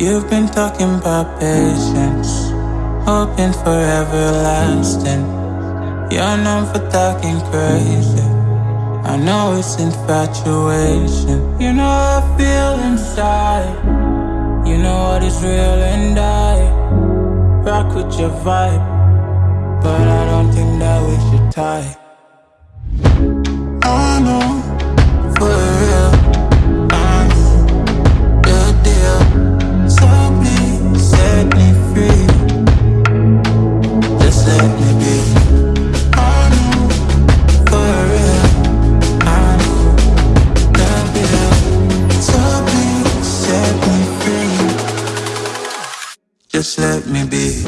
You've been talking about patience, hoping for everlasting. You're known for talking crazy. I know it's infatuation. You know I feel inside. You know what is real and I rock with your vibe. But I don't think that we should tie. Just let me be.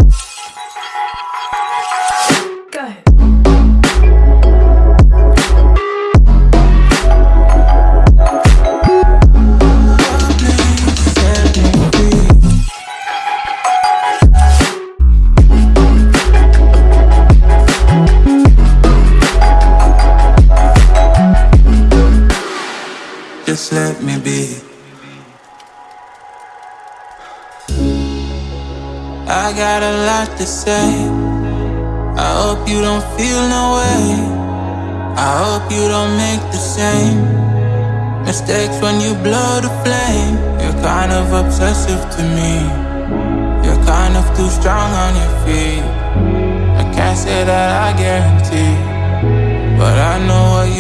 Go. Please set me free. Just let me be. I got a lot to say. I hope you don't feel no way. I hope you don't make the same mistakes when you blow the flame. You're kind of obsessive to me. You're kind of too strong on your feet. I can't say that I guarantee, but I know what you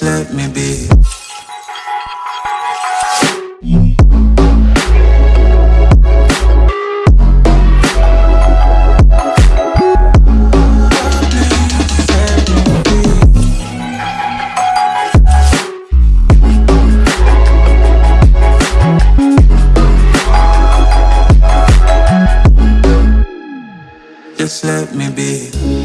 Just let me be. Just let me be.